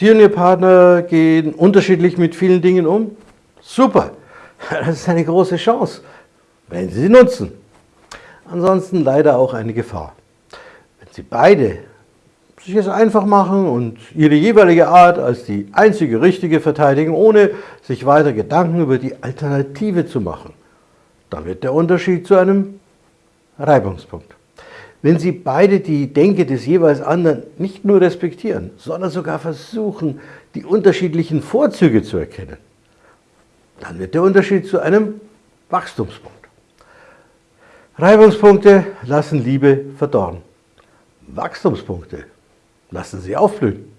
Sie und Ihr Partner gehen unterschiedlich mit vielen Dingen um? Super, das ist eine große Chance, wenn Sie sie nutzen. Ansonsten leider auch eine Gefahr. Wenn Sie beide sich es einfach machen und ihre jeweilige Art als die einzige richtige verteidigen, ohne sich weiter Gedanken über die Alternative zu machen, dann wird der Unterschied zu einem Reibungspunkt. Wenn Sie beide die Denke des jeweils anderen nicht nur respektieren, sondern sogar versuchen, die unterschiedlichen Vorzüge zu erkennen, dann wird der Unterschied zu einem Wachstumspunkt. Reibungspunkte lassen Liebe verdorren. Wachstumspunkte lassen sie aufblühen.